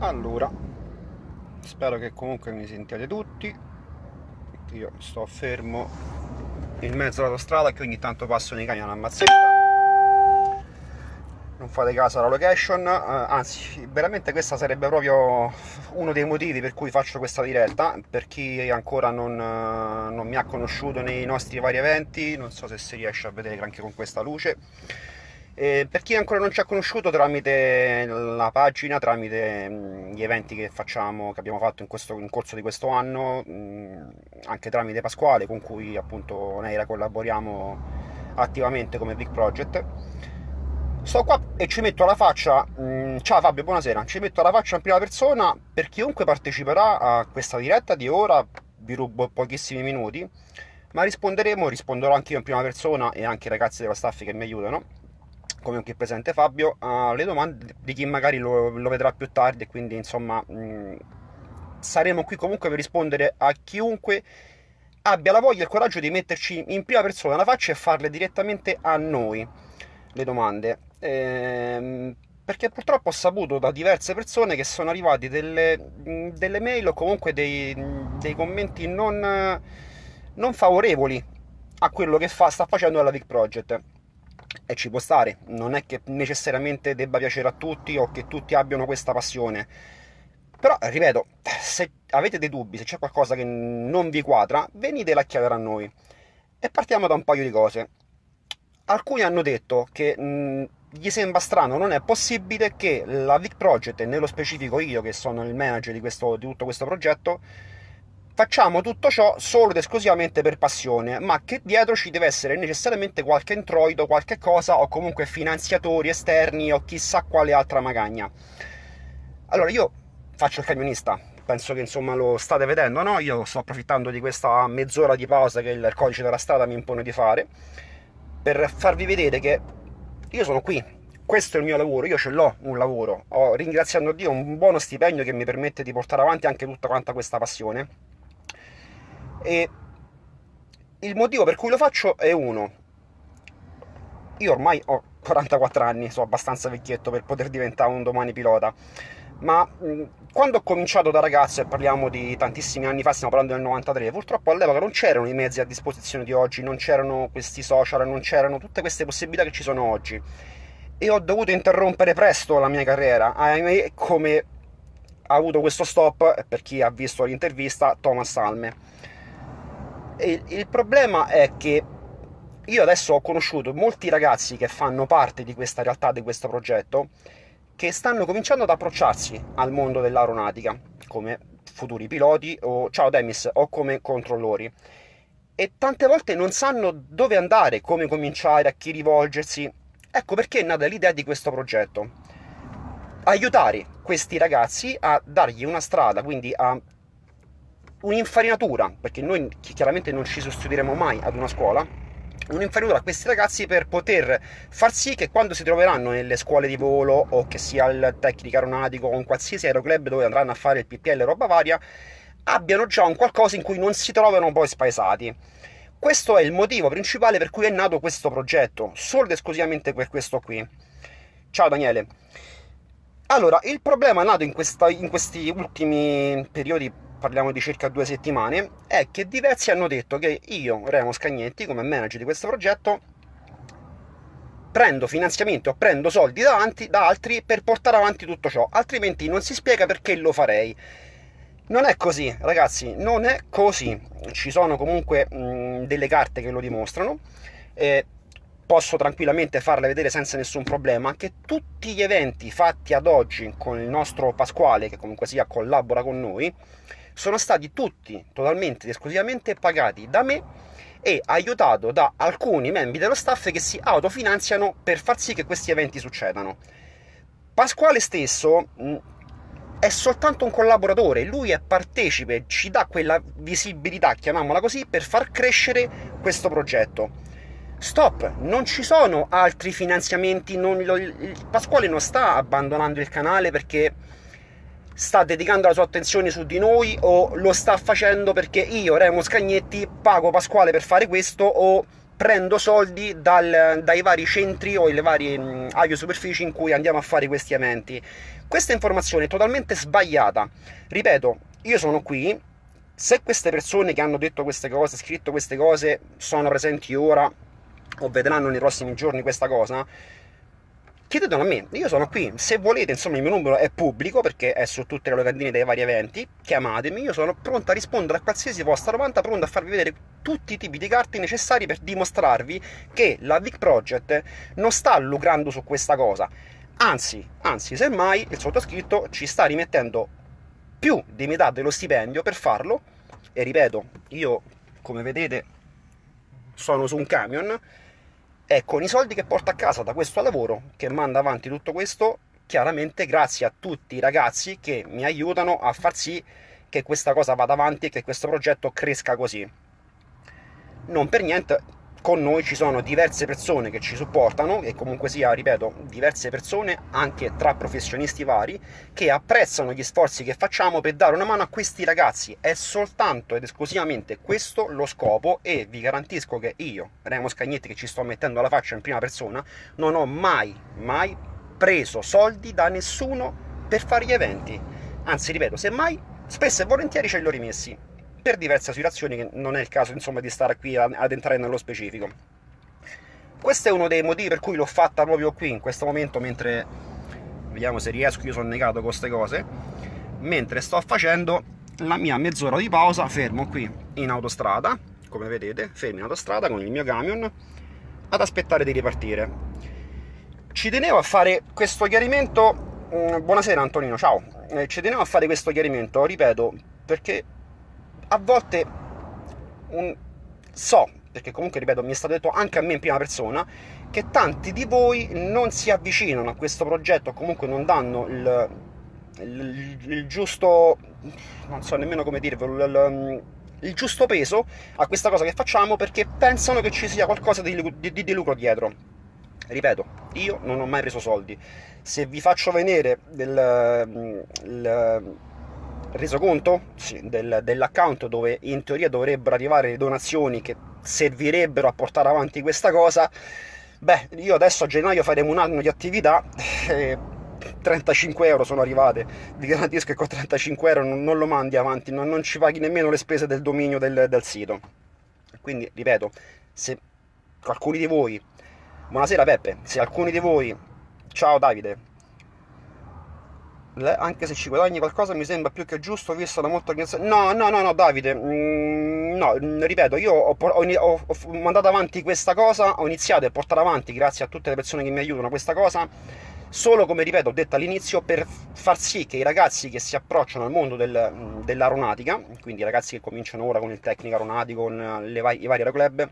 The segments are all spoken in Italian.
Allora, spero che comunque mi sentiate tutti. Io sto fermo in mezzo all'autostrada che ogni tanto passano i camion a mazzetta. Non fate caso alla location, eh, anzi, veramente questa sarebbe proprio uno dei motivi per cui faccio questa diretta. Per chi ancora non, eh, non mi ha conosciuto nei nostri vari eventi, non so se si riesce a vedere anche con questa luce e per chi ancora non ci ha conosciuto tramite la pagina, tramite mh, gli eventi che facciamo, che abbiamo fatto in, questo, in corso di questo anno, mh, anche tramite Pasquale, con cui appunto Neira collaboriamo attivamente come Big Project. Sto qua e ci metto alla faccia, mh, ciao Fabio, buonasera, ci metto alla faccia in prima persona per chiunque parteciperà a questa diretta di ora, vi rubo pochissimi minuti, ma risponderemo, risponderò anche io in prima persona e anche i ragazzi dello staff che mi aiutano come qui presente Fabio, alle domande di chi magari lo, lo vedrà più tardi quindi insomma mh, saremo qui comunque per rispondere a chiunque abbia la voglia e il coraggio di metterci in prima persona la faccia e farle direttamente a noi le domande. Ehm, perché purtroppo ho saputo da diverse persone che sono arrivati delle, delle mail o comunque dei, dei commenti non, non, favorevoli a quello che fa, sta facendo la Big Project e ci può stare, non è che necessariamente debba piacere a tutti o che tutti abbiano questa passione. Però, ripeto, se avete dei dubbi, se c'è qualcosa che non vi quadra, venitela a chiedere a noi. E partiamo da un paio di cose. Alcuni hanno detto che mh, gli sembra strano, non è possibile che la Vic Project, e nello specifico io che sono il manager di, questo, di tutto questo progetto, Facciamo tutto ciò solo ed esclusivamente per passione, ma che dietro ci deve essere necessariamente qualche introito, qualche cosa, o comunque finanziatori esterni o chissà quale altra magagna. Allora, io faccio il camionista, penso che insomma lo state vedendo, no? Io sto approfittando di questa mezz'ora di pausa che il codice della strada mi impone di fare, per farvi vedere che io sono qui, questo è il mio lavoro, io ce l'ho un lavoro, ho ringraziando Dio un buono stipendio che mi permette di portare avanti anche tutta quanta questa passione e il motivo per cui lo faccio è uno. Io ormai ho 44 anni, sono abbastanza vecchietto per poter diventare un domani pilota, ma quando ho cominciato da ragazzo, e parliamo di tantissimi anni fa, stiamo parlando del 93, purtroppo all'epoca non c'erano i mezzi a disposizione di oggi, non c'erano questi social, non c'erano tutte queste possibilità che ci sono oggi. E ho dovuto interrompere presto la mia carriera, ahimè, come ha avuto questo stop, per chi ha visto l'intervista, Thomas Salme e il problema è che io adesso ho conosciuto molti ragazzi che fanno parte di questa realtà, di questo progetto, che stanno cominciando ad approcciarsi al mondo dell'aeronautica come futuri piloti o ciao Demis o come controllori e tante volte non sanno dove andare, come cominciare, a chi rivolgersi. Ecco perché è nata l'idea di questo progetto. Aiutare questi ragazzi a dargli una strada, quindi a un'infarinatura, perché noi chiaramente non ci sostituiremo mai ad una scuola, un'infarinatura a questi ragazzi per poter far sì che quando si troveranno nelle scuole di volo o che sia il tecnico aeronautico o in qualsiasi aeroclub dove andranno a fare il PPL roba varia, abbiano già un qualcosa in cui non si trovano poi spaesati. Questo è il motivo principale per cui è nato questo progetto, solo ed esclusivamente per questo qui. Ciao Daniele. Allora, il problema nato in, questa, in questi ultimi periodi parliamo di circa due settimane, è che diversi hanno detto che io, Remo Scagnetti, come manager di questo progetto, prendo finanziamenti o prendo soldi da, avanti, da altri per portare avanti tutto ciò, altrimenti non si spiega perché lo farei. Non è così, ragazzi, non è così. Ci sono comunque mh, delle carte che lo dimostrano. Eh, posso tranquillamente farle vedere senza nessun problema che tutti gli eventi fatti ad oggi con il nostro Pasquale, che comunque sia collabora con noi, sono stati tutti totalmente ed esclusivamente pagati da me e aiutato da alcuni membri dello staff che si autofinanziano per far sì che questi eventi succedano. Pasquale stesso è soltanto un collaboratore, lui è partecipe, ci dà quella visibilità, chiamiamola così, per far crescere questo progetto. Stop, non ci sono altri finanziamenti, non, lo, Pasquale non sta abbandonando il canale perché sta dedicando la sua attenzione su di noi o lo sta facendo perché io, Remo Scagnetti, pago Pasquale per fare questo o prendo soldi dal, dai vari centri o le varie mh, superfici in cui andiamo a fare questi eventi. Questa informazione è totalmente sbagliata. Ripeto, io sono qui, se queste persone che hanno detto queste cose, scritto queste cose, sono presenti ora o vedranno nei prossimi giorni questa cosa, chiedetelo a me, io sono qui, se volete, insomma il mio numero è pubblico perché è su tutte le locandine dei vari eventi, chiamatemi, io sono pronto a rispondere a qualsiasi vostra domanda, pronto a farvi vedere tutti i tipi di carte necessari per dimostrarvi che la Vic Project non sta lucrando su questa cosa, anzi, anzi, semmai il sottoscritto ci sta rimettendo più di metà dello stipendio per farlo, e ripeto, io come vedete sono su un camion, e con i soldi che porta a casa da questo lavoro, che manda avanti tutto questo, chiaramente grazie a tutti i ragazzi che mi aiutano a far sì che questa cosa vada avanti e che questo progetto cresca così. Non per niente con noi ci sono diverse persone che ci supportano e comunque sia, ripeto, diverse persone anche tra professionisti vari che apprezzano gli sforzi che facciamo per dare una mano a questi ragazzi. È soltanto ed esclusivamente questo lo scopo e vi garantisco che io, Remo Scagnetti, che ci sto mettendo la faccia in prima persona, non ho mai, mai preso soldi da nessuno per fare gli eventi. Anzi, ripeto, semmai spesso e volentieri ce li ho rimessi per diverse situazioni che non è il caso insomma di stare qui ad entrare nello specifico. Questo è uno dei motivi per cui l'ho fatta proprio qui, in questo momento, mentre... Vediamo se riesco, io sono negato con queste cose. Mentre sto facendo la mia mezz'ora di pausa, fermo qui in autostrada, come vedete, fermo in autostrada con il mio camion, ad aspettare di ripartire. Ci tenevo a fare questo chiarimento... Mm, buonasera Antonino, ciao. Eh, ci tenevo a fare questo chiarimento, ripeto, perché a volte un... so, perché comunque ripeto mi è stato detto anche a me in prima persona, che tanti di voi non si avvicinano a questo progetto, comunque non danno il, il, il giusto, non so nemmeno come dirvelo, il, il, giusto peso a questa cosa che facciamo perché pensano che ci sia qualcosa di, di, di lucro dietro. Ripeto, io non ho mai preso soldi. Se vi faccio vedere del, il, resoconto sì, del, dell'account dove in teoria dovrebbero arrivare le donazioni che servirebbero a portare avanti questa cosa. Beh io adesso a gennaio faremo un anno di attività e 35 euro sono arrivate. Vi garantisco che con 35 euro non, non lo mandi avanti non, non, ci paghi nemmeno le spese del dominio del, del sito. Quindi ripeto se alcuni di voi buonasera Peppe se alcuni di voi ciao Davide anche se ci guadagni qualcosa mi sembra più che giusto visto la molta organizzazione no no no no Davide mm, no ripeto io ho, ho, ho, mandato avanti questa cosa ho iniziato a portare avanti grazie a tutte le persone che mi aiutano questa cosa solo come ripeto ho detto all'inizio per far sì che i ragazzi che si approcciano al mondo del, dell'aeronautica quindi i ragazzi che cominciano ora con il tecnico aeronautico con le, i vari aeroclub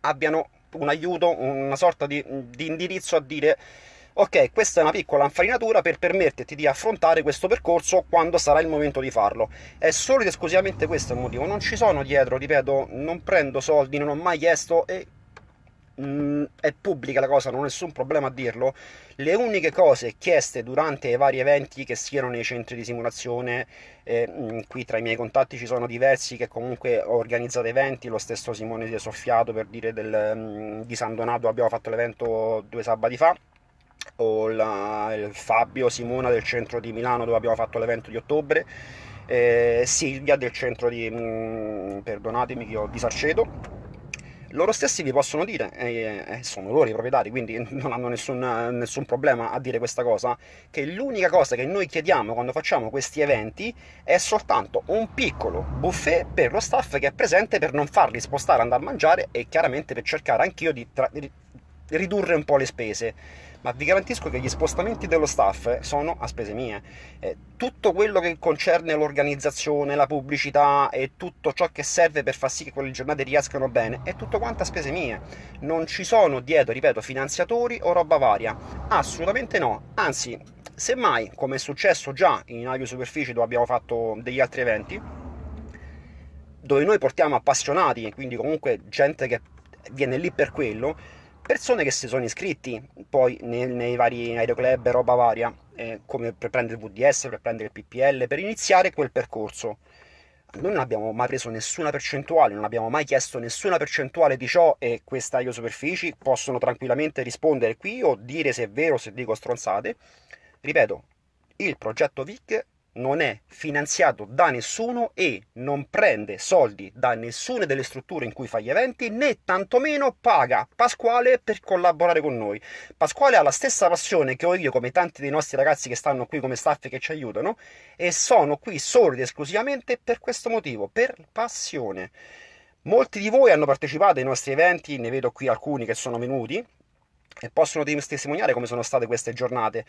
abbiano un aiuto una sorta di, di indirizzo a dire ok, questa è una piccola infarinatura per permetterti di affrontare questo percorso quando sarà il momento di farlo. È solo ed esclusivamente questo il motivo, non ci sono dietro, ripeto, non prendo soldi, non ho mai chiesto e mm, è pubblica la cosa, non ho nessun problema a dirlo. Le uniche cose chieste durante i vari eventi che siano nei centri di simulazione, eh, mm, qui tra i miei contatti ci sono diversi che comunque ho organizzato eventi, lo stesso Simone di Soffiato per dire del, mm, di San Donato abbiamo fatto l'evento due sabati fa o la, il Fabio Simona del centro di Milano dove abbiamo fatto l'evento di ottobre, eh, Silvia del centro di, mh, mm, perdonatemi che ho di loro stessi vi possono dire, eh, eh, sono loro i proprietari, quindi non hanno nessun, nessun, problema a dire questa cosa, che l'unica cosa che noi chiediamo quando facciamo questi eventi è soltanto un piccolo buffet per lo staff che è presente per non farli spostare, andare a mangiare e chiaramente per cercare anch'io di, di ridurre un po' le spese ma vi garantisco che gli spostamenti dello staff sono a spese mie. Eh, tutto quello che concerne l'organizzazione, la pubblicità e tutto ciò che serve per far sì che quelle giornate riescano bene è tutto quanto a spese mie. Non ci sono dietro, ripeto, finanziatori o roba varia. Assolutamente no. Anzi, semmai, come è successo già in Avio Superficie dove abbiamo fatto degli altri eventi, dove noi portiamo appassionati, quindi comunque gente che viene lì per quello, persone che si sono iscritti poi nei, nei vari aeroclub e roba varia, eh, come per prendere il VDS, per prendere il PPL, per iniziare quel percorso. noi non abbiamo mai preso nessuna percentuale, non abbiamo mai chiesto nessuna percentuale di ciò e queste taglio superfici possono tranquillamente rispondere qui o dire se è vero se dico stronzate. Ripeto, il progetto VIC non è finanziato da nessuno e non prende soldi da nessuna delle strutture in cui fa gli eventi né tantomeno paga Pasquale per collaborare con noi. Pasquale ha la stessa passione che ho io come tanti dei nostri ragazzi che stanno qui come staff che ci aiutano e sono qui solo ed esclusivamente per questo motivo, per passione. Molti di voi hanno partecipato ai nostri eventi, ne vedo qui alcuni che sono venuti e possono testimoniare come sono state queste giornate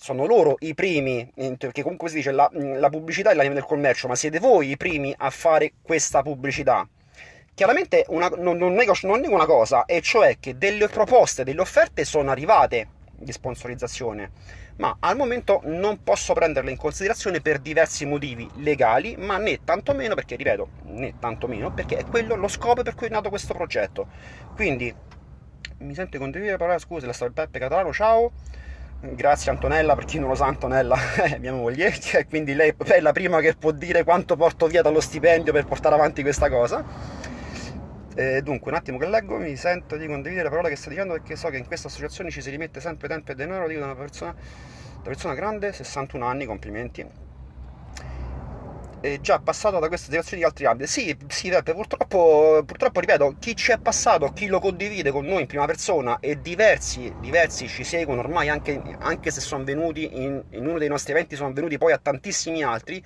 sono loro i primi, che comunque si dice la, la pubblicità è l'anima del commercio, ma siete voi i primi a fare questa pubblicità. Chiaramente una, non, non, nego, non nego una cosa, e cioè che delle proposte, delle offerte sono arrivate di sponsorizzazione, ma al momento non posso prenderle in considerazione per diversi motivi legali, ma né tantomeno perché, ripeto, né tantomeno perché è quello lo scopo per cui è nato questo progetto. Quindi, mi sente condividere la parola, scusa, la sta Peppe Catalano, ciao. Grazie Antonella, per chi non lo sa Antonella è mia moglie, quindi lei è la prima che può dire quanto porto via dallo stipendio per portare avanti questa cosa. E dunque, un attimo che leggo, mi sento di condividere la parola che sta dicendo perché so che in questa associazione ci si rimette sempre tempo e denaro, dico da una persona, da persona grande, 61 anni, complimenti è già passato da queste situazioni di altri ambiti. Sì, sì, Peppe, purtroppo, purtroppo, ripeto, chi ci è passato, chi lo condivide con noi in prima persona e diversi, diversi ci seguono ormai anche, anche se sono venuti in, in uno dei nostri eventi, sono venuti poi a tantissimi altri,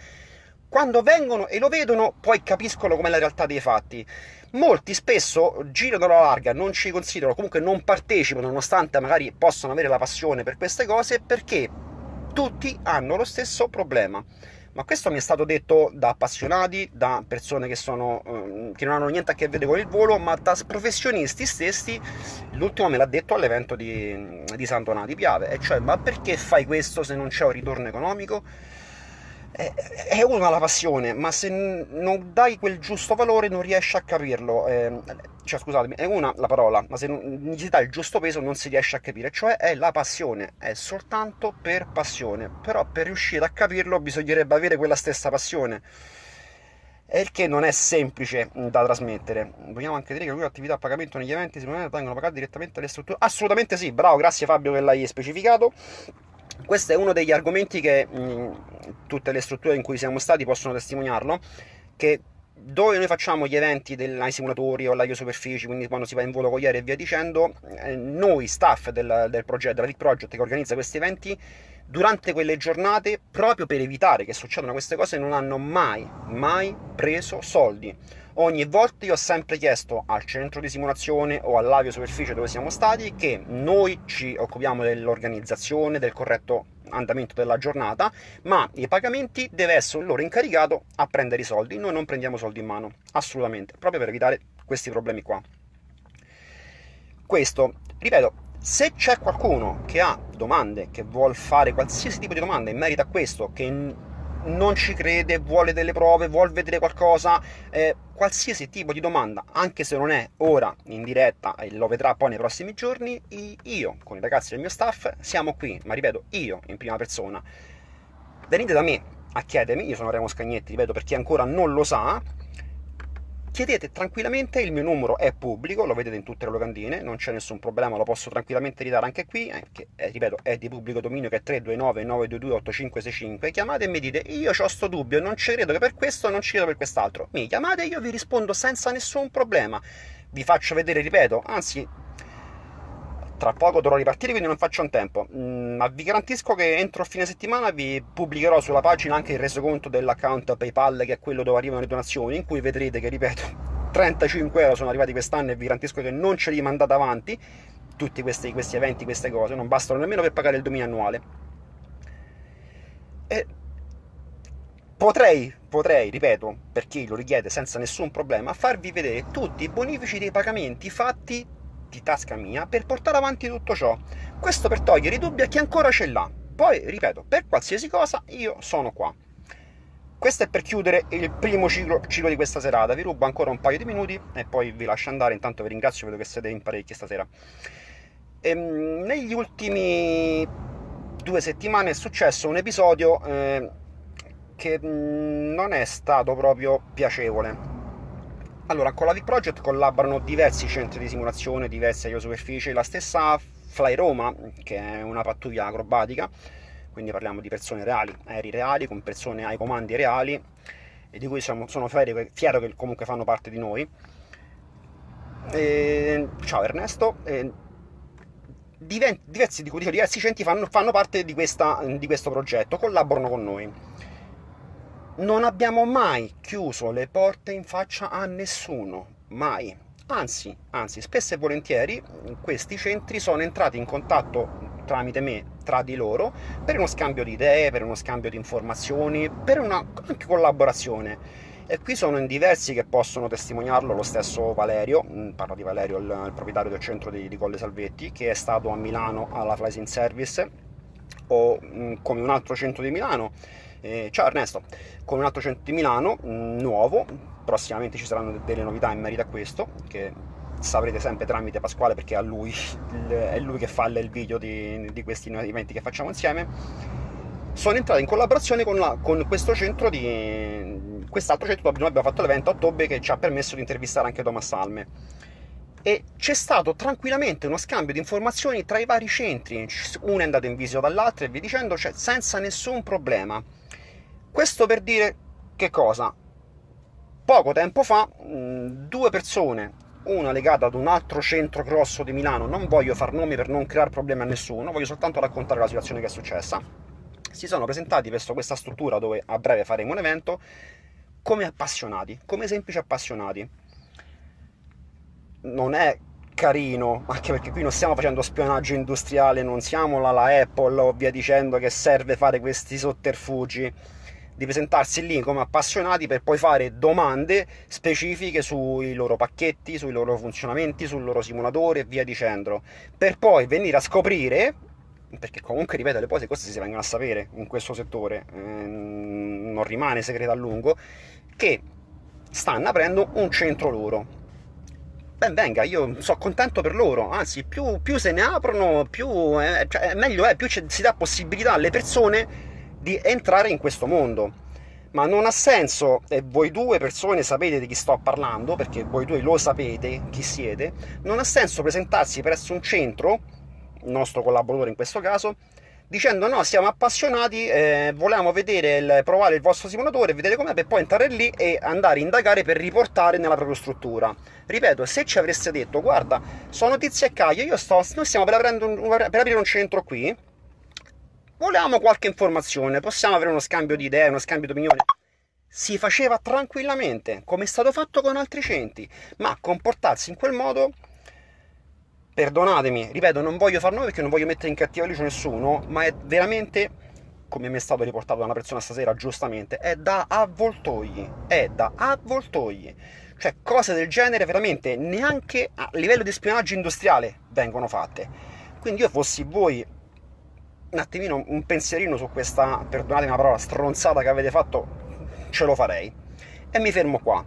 quando vengono e lo vedono poi capiscono com'è la realtà dei fatti. Molti spesso girano alla larga, non ci considerano, comunque non partecipano, nonostante magari possano avere la passione per queste cose, perché tutti hanno lo stesso problema ma questo mi è stato detto da appassionati, da persone che, sono, ehm, che non hanno niente a che vedere con il volo, ma da professionisti stessi. L'ultimo me l'ha detto all'evento di, di Donato di Piave, e cioè, ma perché fai questo se non c'è un ritorno economico? È una la passione, ma se non dai quel giusto valore non riesci a capirlo. Eh, cioè, scusatemi, è una la parola, ma se non gli dai il giusto peso non si riesce a capire. Cioè, è la passione, è soltanto per passione. Però per riuscire a capirlo bisognerebbe avere quella stessa passione. Il che non è semplice da trasmettere. Vogliamo anche dire che le attività a pagamento negli eventi si vengono pagate direttamente alle strutture. Assolutamente sì, bravo, grazie Fabio che l'hai specificato questo è uno degli argomenti che mh, tutte le strutture in cui siamo stati possono testimoniarlo, che dove noi facciamo gli eventi ai simulatori o alle superfici, quindi quando si va in volo con gli aerei e via dicendo, eh, noi staff del, del progetto, della League Project che organizza questi eventi, durante quelle giornate, proprio per evitare che succedano queste cose, non hanno mai, mai preso soldi ogni volta io ho sempre chiesto al centro di simulazione o all'avio superficie dove siamo stati che noi ci occupiamo dell'organizzazione, del corretto andamento della giornata, ma i pagamenti deve essere loro incaricato a prendere i soldi, noi non prendiamo soldi in mano, assolutamente, proprio per evitare questi problemi qua. Questo, ripeto, se c'è qualcuno che ha domande, che vuole fare qualsiasi tipo di domanda in merito a questo, che non ci crede, vuole delle prove, vuole vedere qualcosa, eh, qualsiasi tipo di domanda, anche se non è ora in diretta e lo vedrà poi nei prossimi giorni, io con i ragazzi del mio staff siamo qui, ma ripeto, io in prima persona. Venite da me a chiedermi, io sono Remo Scagnetti, ripeto per chi ancora non lo sa, chiedete tranquillamente, il mio numero è pubblico, lo vedete in tutte le locandine, non c'è nessun problema, lo posso tranquillamente ridare anche qui, eh, che eh, ripeto è di pubblico dominio che è 329 922 8565, chiamate e mi dite io ho sto dubbio, non ci credo che per questo, non ci credo per quest'altro, mi chiamate io vi rispondo senza nessun problema, vi faccio vedere, ripeto, anzi tra poco dovrò ripartire quindi non faccio un tempo. Mm, ma vi garantisco che entro fine settimana vi pubblicherò sulla pagina anche il resoconto dell'account PayPal che è quello dove arrivano le donazioni in cui vedrete che ripeto 35 euro sono arrivati quest'anno e vi garantisco che non ce li mandate avanti tutti questi, questi eventi, queste cose non bastano nemmeno per pagare il dominio annuale. E potrei, potrei, ripeto, per chi lo richiede senza nessun problema, farvi vedere tutti i bonifici dei pagamenti fatti di tasca mia per portare avanti tutto ciò. Questo per togliere i dubbi a chi ancora ce l'ha. Poi, ripeto, per qualsiasi cosa io sono qua. Questo è per chiudere il primo ciclo, ciclo, di questa serata. Vi rubo ancora un paio di minuti e poi vi lascio andare. Intanto vi ringrazio, vedo che siete in parecchi stasera. Ehm, negli ultimi due settimane è successo un episodio eh, che non è stato proprio piacevole. Allora, con la Vic Project collaborano diversi centri di simulazione, diverse aerosuperfici, la stessa Fly Roma, che è una pattuglia acrobatica, quindi parliamo di persone reali, aerei reali, con persone ai comandi reali, e di cui sono, sono fiero, fiero che comunque fanno parte di noi. E, ciao Ernesto. E, diversi, dico, diversi centri fanno, fanno parte di, questa, di questo progetto, collaborano con noi. Non abbiamo mai chiuso le porte in faccia a nessuno, mai. Anzi, anzi, spesso e volentieri questi centri sono entrati in contatto tramite me tra di loro per uno scambio di idee, per uno scambio di informazioni, per una anche collaborazione. E qui sono in diversi che possono testimoniarlo, lo stesso Valerio, mm, parlo di Valerio, il, il proprietario del centro di, di, Colle Salvetti, che è stato a Milano alla Flying Service, o mm, come un altro centro di Milano, eh, ciao Ernesto, come un altro centro di Milano, mm, nuovo, prossimamente ci saranno delle novità in merito a questo, che saprete sempre tramite Pasquale perché è lui, è lui che fa il video di, di questi eventi che facciamo insieme, sono entrato in collaborazione con, la, con questo centro di quest'altro centro dove abbiamo fatto l'evento a ottobre che ci ha permesso di intervistare anche Thomas Salme. E c'è stato tranquillamente uno scambio di informazioni tra i vari centri uno è andato in visita dall'altro e via dicendo cioè senza nessun problema questo per dire che cosa poco tempo fa due persone una legata ad un altro centro grosso di Milano, non voglio far nomi per non creare problemi a nessuno, voglio soltanto raccontare la situazione che è successa, si sono presentati verso questa struttura dove a breve faremo un evento come appassionati, come semplici appassionati. Non è carino, anche perché qui non stiamo facendo spionaggio industriale, non siamo la, la Apple o via dicendo che serve fare questi sotterfugi di presentarsi lì come appassionati per poi fare domande specifiche sui loro pacchetti, sui loro funzionamenti, sul loro simulatore e via dicendo, per poi venire a scoprire, perché comunque ripeto le cose queste si vengono a sapere in questo settore, eh, non rimane segreto a lungo, che stanno aprendo un centro loro. Ben venga, io sono contento per loro, anzi più, più se ne aprono, più eh, cioè, meglio è, più si dà possibilità alle persone di entrare in questo mondo. Ma non ha senso, e voi due persone sapete di chi sto parlando, perché voi due lo sapete chi siete, non ha senso presentarsi presso un centro, il nostro collaboratore in questo caso, dicendo no, siamo appassionati, eh, volevamo vedere il, provare il vostro simulatore, vedere com'è, per poi entrare lì e andare a indagare per riportare nella propria struttura. Ripeto, se ci avreste detto, guarda, sono Tizio e Caio, io sto, noi stiamo per, un, per aprire un centro qui, volevamo qualche informazione, possiamo avere uno scambio di idee, uno scambio di opinioni. Si faceva tranquillamente, come è stato fatto con altri centri, ma comportarsi in quel modo, perdonatemi, ripeto, non voglio far nuovo perché non voglio mettere in cattiva luce nessuno, ma è veramente, come mi è stato riportato da una persona stasera giustamente, è da avvoltogli, è da avvoltogli. Cioè cose del genere veramente neanche a livello di spionaggio industriale vengono fatte. Quindi io fossi voi un attimino un pensierino su questa, perdonatemi la parola, stronzata che avete fatto, ce lo farei. E mi fermo qua.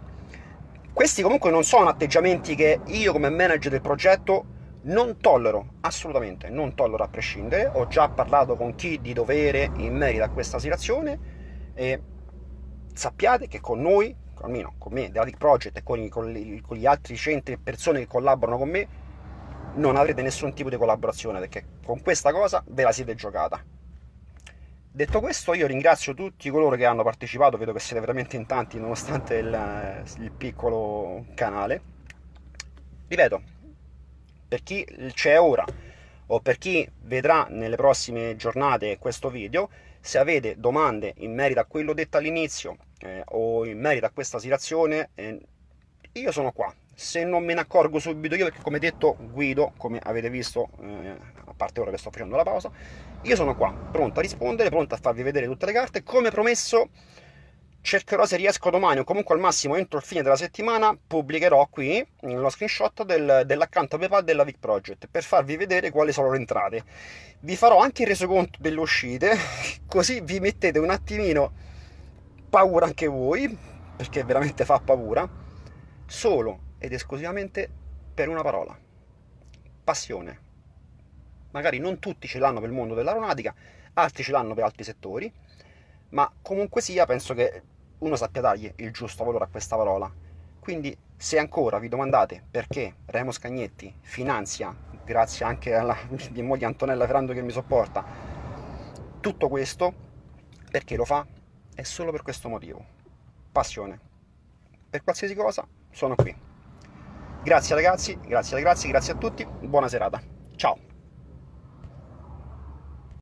Questi comunque non sono atteggiamenti che io come manager del progetto non tollero, assolutamente, non tollero a prescindere. Ho già parlato con chi di dovere in merito a questa situazione e sappiate che con noi, almeno con me, della Dick Project e con, con, con gli altri centri e persone che collaborano con me, non avrete nessun tipo di collaborazione perché con questa cosa ve la siete giocata. Detto questo, io ringrazio tutti coloro che hanno partecipato, vedo che siete veramente in tanti nonostante il, il piccolo canale. Ripeto, per chi c'è ora o per chi vedrà nelle prossime giornate questo video, se avete domande in merito a quello detto all'inizio eh, o in merito a questa situazione, eh, io sono qua, se non me ne accorgo subito io, perché come detto guido, come avete visto, eh, a parte ora che sto facendo la pausa, io sono qua, pronto a rispondere, pronto a farvi vedere tutte le carte, come promesso cercherò se riesco domani o comunque al massimo entro il fine della settimana pubblicherò qui lo screenshot del, dell'account PayPal della Vic Project per farvi vedere quali sono le entrate. Vi farò anche il resoconto delle uscite, così vi mettete un attimino paura anche voi, perché veramente fa paura, solo ed esclusivamente per una parola. Passione. Magari non tutti ce l'hanno per il mondo dell'aeronautica, altri ce l'hanno per altri settori, ma comunque sia penso che uno sappia dargli il giusto valore a questa parola. Quindi se ancora vi domandate perché Remo Scagnetti finanzia, grazie anche alla mia moglie Antonella Ferrando che mi sopporta, tutto questo, perché lo fa? È solo per questo motivo. Passione. Per qualsiasi cosa sono qui. Grazie ragazzi, grazie ragazzi, grazie a tutti, buona serata.